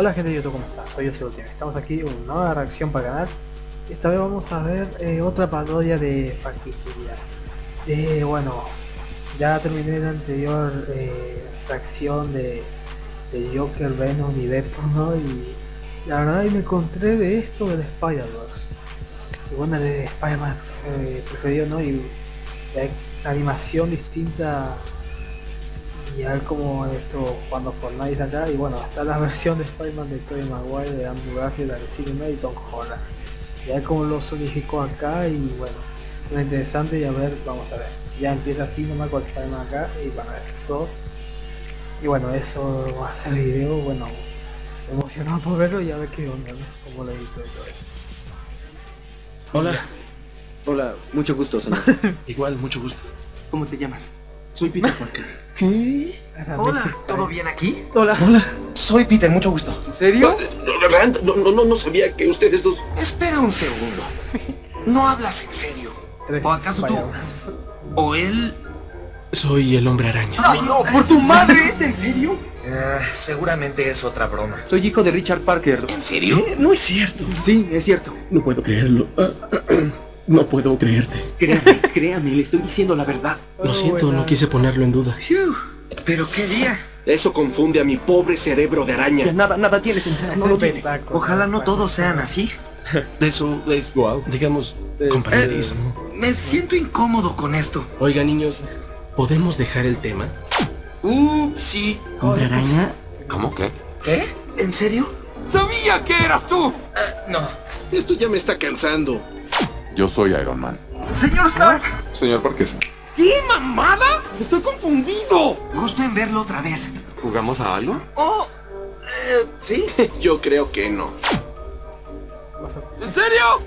Hola gente de YouTube, ¿cómo están? Soy José Ultimate. Estamos aquí en una nueva reacción para el canal. Esta vez vamos a ver eh, otra parodia de Facticería. Eh, bueno, ya terminé la anterior eh, reacción de, de Joker, Venom y Deadpool, ¿no? Y la verdad me encontré de esto del Spider-Verse. Y bueno, de Spider-Man eh, preferido, ¿no? Y la animación distinta y a ver cómo esto cuando Fortnite acá y bueno está la versión de Spider-Man de Tobey Maguire de Andrew Garfield, de y Tom Holland y a ver cómo lo sonificó acá y bueno es interesante y a ver vamos a ver ya empieza así nomás con Spider-Man acá y bueno eso es todo y bueno eso va a ser el video bueno emocionado por verlo y a ver qué onda ¿no? cómo lo edito y todo eso Hola. Hola, mucho gusto. Igual, mucho gusto. ¿Cómo te llamas? Soy Peter Parker. ¿Qué? Hola, ¿todo bien aquí? hola Hola. Soy Peter, mucho gusto. ¿En serio? No, Rand, no, no, no, no sabía que ustedes dos... Espera un segundo. ¿No hablas en serio? ¿O acaso tú? ¿O él? Soy el hombre araña. ¡Ay, no! ¿Por tu madre? ¿Es en serio? Eh, seguramente es otra broma. Soy hijo de Richard Parker. ¿En serio? No es cierto. Sí, es cierto. No puedo creerlo. No puedo creerte. Créame, créame, le estoy diciendo la verdad. Lo siento, buena. no quise ponerlo en duda. ¿Pero qué día? Eso confunde a mi pobre cerebro de Ya araña. nada, nada tiene sentido. No lo tiene. Ojalá no todos sean así. Eso es, Guau. digamos, Es- compañerismo. Me siento incómodo con esto. Oiga, niños, ¿podemos dejar el tema? Ups, sí. ¿Hombre araña? ¿Cómo que? ¿Qué? ¿En serio? ¡Sabía que eras tú! Eh, no. Esto ya me está cansando. Yo soy Iron Man. Señor Stark, Señor Parker. ¿Qué mamada? Estoy confundido. gusto en verlo otra vez. ¿Jugamos a algo? Oh, eh, sí. Yo creo que no. ¿En serio?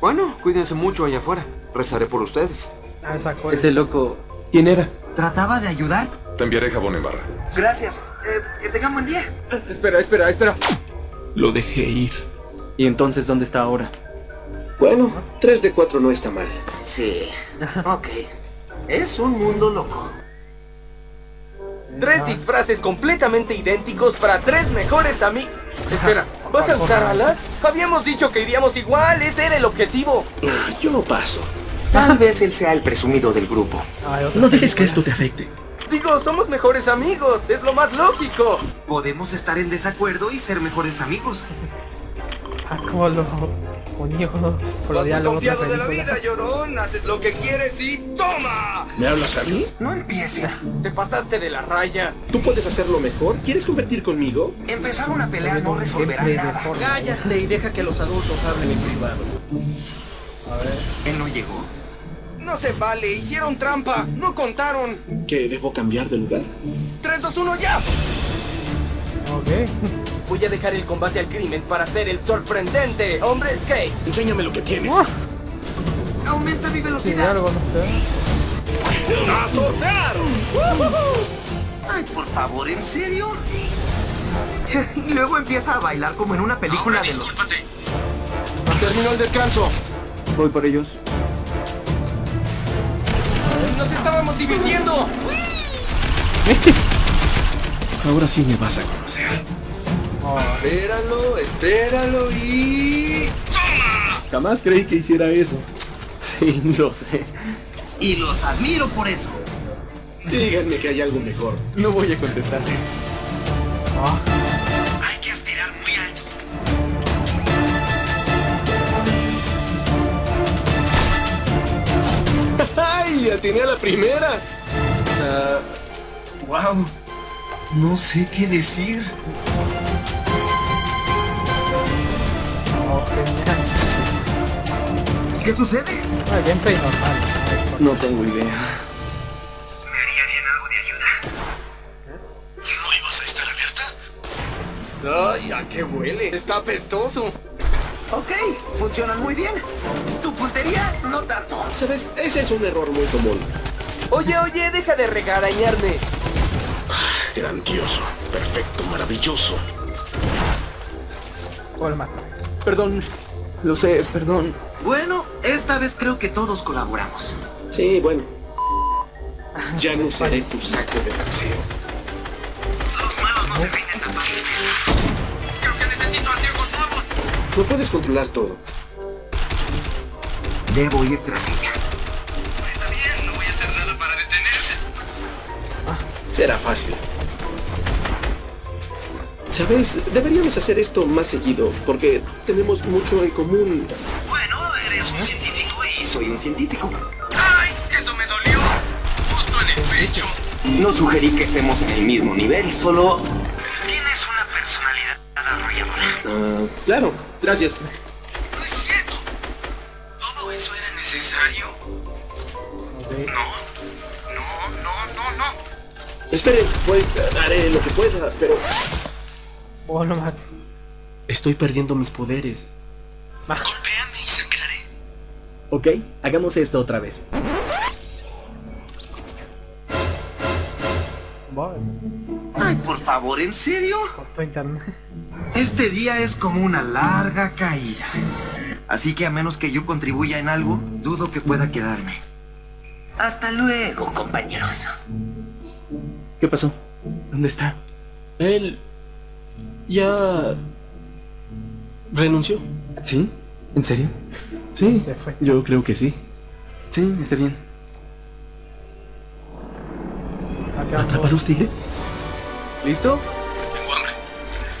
Bueno, cuídense mucho allá afuera. Rezaré por ustedes. Ah, esa cosa. Ese loco. ¿Quién era? Trataba de ayudar. Te enviaré jabón en barra. Gracias. Eh, que tengan buen día. Espera, espera, espera. Lo dejé ir. ¿Y entonces dónde está ahora? Bueno, 3 de 4 no está mal. Sí. Ok. Es un mundo loco. Tres disfraces completamente idénticos para tres mejores amigos. Espera, ¿vas a usar alas? Habíamos dicho que iríamos igual, ese era el objetivo. Ah, yo paso. Tal vez él sea el presumido del grupo. No dejes que esto te afecte. Digo, somos mejores amigos, es lo más lógico. Podemos estar en desacuerdo y ser mejores amigos. Por Vas muy confiado de la vida, llorón. Haces lo que quieres y ¡toma! ¿Me hablas a mí? No empiece. Te pasaste de la raya. ¿Tú puedes hacerlo mejor? ¿Quieres competir conmigo? Empezar una pelea no resolverá Gameplay de nada. Cállate y deja que los adultos hablen en privado. A ver. Él no llegó. No se vale, hicieron trampa, no contaron. ¿Que debo cambiar de lugar? 3, 2, 1, ya. Ok. Voy a dejar el combate al crimen para ser el sorprendente hombre skate. Enséñame lo que tienes. Aumenta mi Sí, velocidad. sé. ¡Azotar! Ay, por favor, ¿en serio? Y luego empieza a bailar como en una película de los... Terminó el descanso. Voy por ellos. ¡Nos estábamos divirtiendo! Ahora sí me vas a conocer. Espéralo, espéralo y... Jamás creí que hiciera eso. Sí, lo sé. Y los admiro por eso. Díganme que hay algo mejor. No voy a contestarle. Hay que aspirar muy alto. ¡Ay! Atiné a la primera. wow. No sé qué decir. ¿Qué sucede? Ah, gameplay normal. No tengo idea. Me haría bien algo de ayuda. ¿No ibas a estar alerta? Ay, ¿a qué huele? Está apestoso. Ok, funcionan muy bien. Tu puntería, no tanto. ¿Sabes? Ese es un error muy común. Oye, oye, deja de regarañarme. Grandioso, perfecto, maravilloso. El mata. Perdón. Lo sé, perdón. Bueno, esta vez creo que todos colaboramos. Sí, bueno. Ya no usaré tu saco de boxeo. Los malos no se rinden tan fácilmente. Creo que No puedes controlar todo. Debo ir tras ella. Será fácil. ¿Sabes? Deberíamos hacer esto más seguido, porque tenemos mucho en común. Bueno, eres un científico y soy un científico. ¡Ay! ¡Eso me dolió! Justo en el pecho. No sugerí que estemos en el mismo nivel, solo... Tienes una personalidad arrolladora. Ah, claro, gracias. Esperen, pues haré lo que pueda, pero Vos no estoy perdiendo mis poderes. Golpéame y sangraré. Ok, hagamos esto otra vez. Ay, por favor, ¿en serio? Este día es como una larga caída. Así que a menos que yo contribuya en algo, dudo que pueda quedarme. Hasta luego, compañeros. ¿Qué pasó? ¿Dónde está? Él ya renunció. ¿Sí? ¿En serio? Sí, Se fue. yo creo que sí. Sí, está bien. Acá ¿Atraparos, tigre? ¿Listo?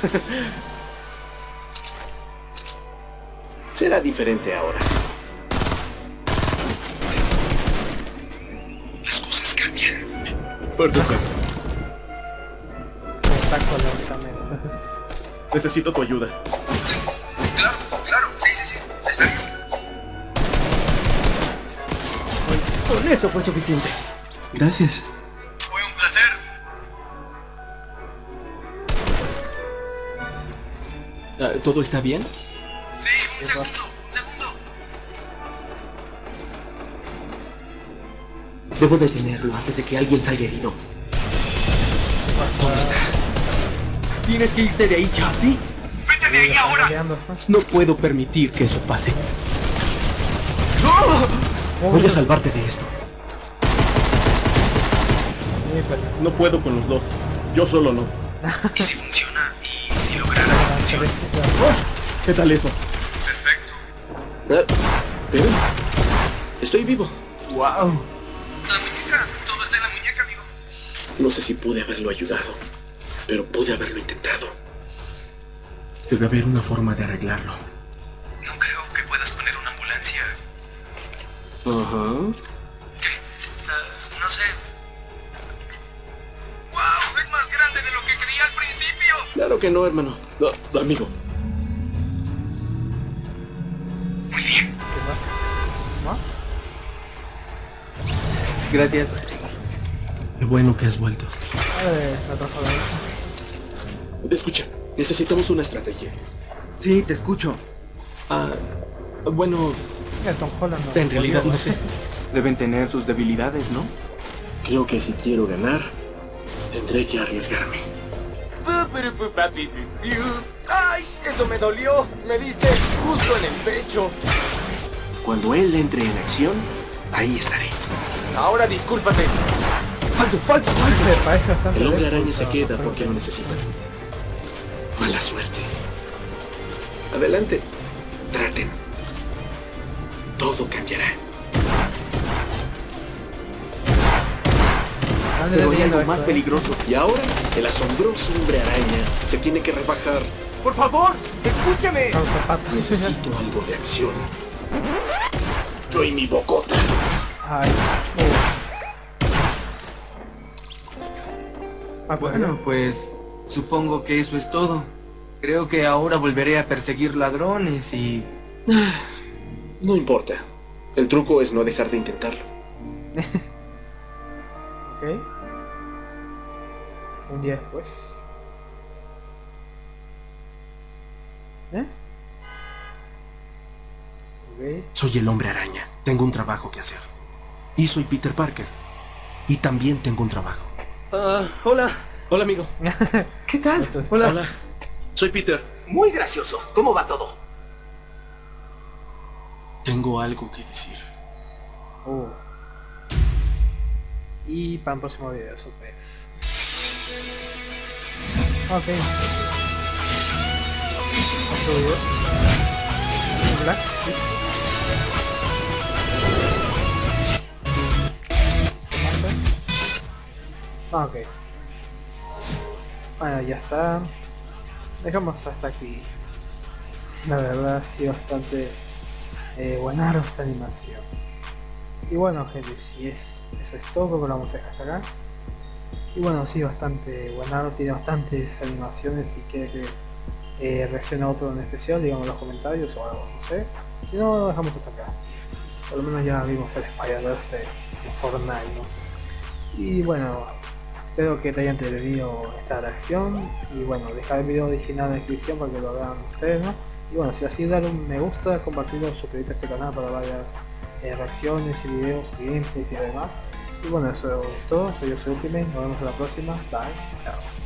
Será diferente ahora. Las cosas cambian. Por supuesto. Necesito tu ayuda. Claro, claro. Sí, sí, sí. Está bien. Con eso fue suficiente. Gracias. Fue un placer. Ah, ¿Todo está bien? Sí, un segundo, un segundo. Debo detenerlo antes de que alguien salga herido. ¿Dónde está? ¿Tienes que irte de ahí, Chassis? Vete de ahí ahora. No puedo permitir que eso pase. Voy a salvarte de esto. No puedo con los dos. Yo solo no. ¿Y si funciona? ¿Y si lograra Ah, se ve- ¿Qué tal eso? Perfecto. Ah, pero estoy vivo. ¡Wow! La muñeca. Todo está en la muñeca, amigo. No sé si pude haberlo ayudado, pero pude haberlo intentado. Debe haber una forma de arreglarlo. No creo que puedas poner una ambulancia. Ajá. Ah, no sé. ¡Wow! Es más grande de lo que creía al principio. Claro que no, hermano. No, amigo. Muy bien. ¿Qué pasa? Gracias. Qué bueno que has vuelto. Eh, la trajo de ahí. Escucha, necesitamos una estrategia. Sí, te escucho. Ah, bueno, Mira, Tom Holland. no. en realidad no sé. Deben tener sus debilidades, ¿no? Creo que si quiero ganar, tendré que arriesgarme. ¡Ay! ¡Eso me dolió! Me diste justo en el pecho. Cuando él entre en acción, ahí estaré. Ahora discúlpate. ¡Falso, falso, falso! El hombre araña se queda porque lo necesita. Mala suerte. Adelante. Traten. Todo cambiará. Pero hay algo más eh. peligroso. Y ahora, el asombroso hombre araña se tiene que rebajar. ¡Por favor! Zapatos. Necesito algo de acción. Yo y mi bocota. Ay. Ah, Bueno, pues supongo que eso es todo. Creo que ahora volveré a perseguir ladrones y... No importa. El truco es no dejar de intentarlo. Ok. Un día después. ¿Eh? Ok. Soy el hombre araña. Tengo un trabajo que hacer. Y soy Peter Parker. Y también tengo un trabajo. Ah, hola. Hola, amigo. ¿Qué tal? Hola. Hola. Soy Peter. Muy gracioso. ¿Cómo va todo? Tengo algo que decir. Uh. Y para el próximo video, sorpresa. Ok. Otro video. Black. Ah, ok. Bueno, ya está. Dejamos hasta aquí. La verdad, sido bastante eh, esta animación. Y bueno, gente, si es eso es todo, lo vamos a dejar acá. Y bueno, sí, bastante buenardo, tiene bastantes animaciones. Si quiere que eh, reaccione a otro en especial, digamos en los comentarios o algo, no sé. Si no, lo dejamos hasta acá. Por lo menos ya vimos el Spider-Verse de Fortnite, ¿no? Y bueno, espero que te haya entretenido esta reacción. Y bueno, dejar el video original en la descripción para que lo vean ustedes, ¿no? Y bueno, si así, dale un me gusta, compartirlo, suscribirte a este canal para varias eh, reacciones y videos gameplays y demás. Y bueno, eso es todo. Soy yo, soy Ultimate. Nos vemos en la próxima. Bye. Chao.